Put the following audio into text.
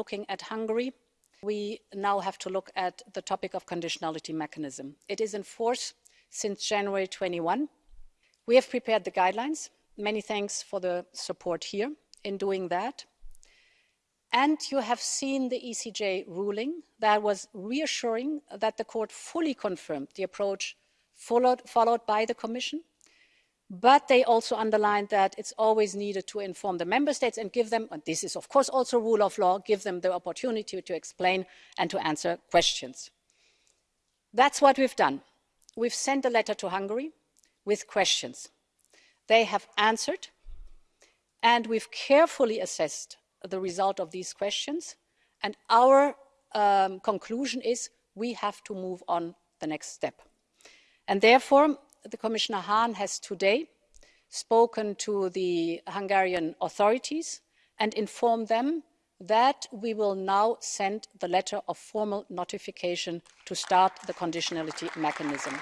looking at Hungary, we now have to look at the topic of conditionality mechanism. It is in force since January 21. We have prepared the guidelines. Many thanks for the support here in doing that. And you have seen the ECJ ruling that was reassuring that the court fully confirmed the approach followed, followed by the Commission. But they also underlined that it's always needed to inform the member states and give them, and this is of course also rule of law, give them the opportunity to explain and to answer questions. That's what we've done. We've sent a letter to Hungary with questions. They have answered, and we've carefully assessed the result of these questions. And our um, conclusion is we have to move on the next step. And therefore, the Commissioner Hahn has today spoken to the Hungarian authorities and informed them that we will now send the letter of formal notification to start the conditionality mechanism.